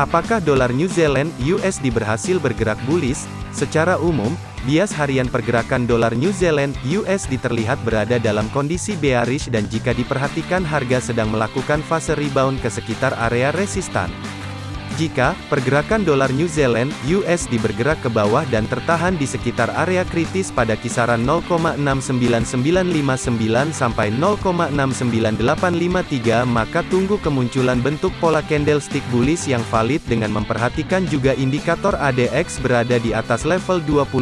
Apakah dolar New Zealand USD berhasil bergerak bullish? Secara umum, bias harian pergerakan dolar New Zealand USD terlihat berada dalam kondisi bearish dan jika diperhatikan harga sedang melakukan fase rebound ke sekitar area resistan. Jika pergerakan dolar New Zealand (USD) bergerak ke bawah dan tertahan di sekitar area kritis pada kisaran 0,69959 sampai 0,69853 maka tunggu kemunculan bentuk pola candlestick bullish yang valid dengan memperhatikan juga indikator ADX berada di atas level 25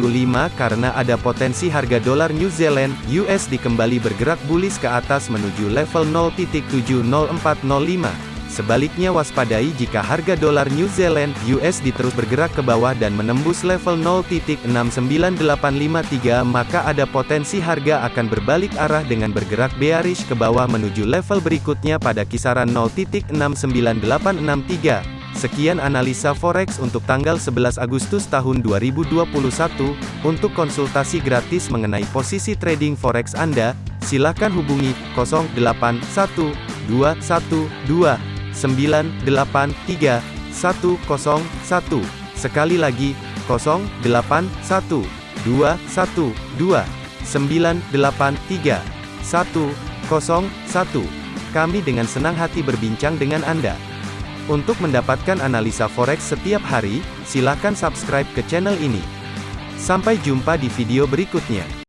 karena ada potensi harga dolar New Zealand (USD) kembali bergerak bullish ke atas menuju level 0.70405. Sebaliknya waspadai jika harga dolar New Zealand USD terus bergerak ke bawah dan menembus level 0.69853 maka ada potensi harga akan berbalik arah dengan bergerak bearish ke bawah menuju level berikutnya pada kisaran 0.69863. Sekian analisa forex untuk tanggal 11 Agustus tahun 2021. Untuk konsultasi gratis mengenai posisi trading forex Anda, silakan hubungi 081212 983 101. Sekali lagi, 081 212 983 101. Kami dengan senang hati berbincang dengan Anda. Untuk mendapatkan analisa forex setiap hari, silakan subscribe ke channel ini. Sampai jumpa di video berikutnya.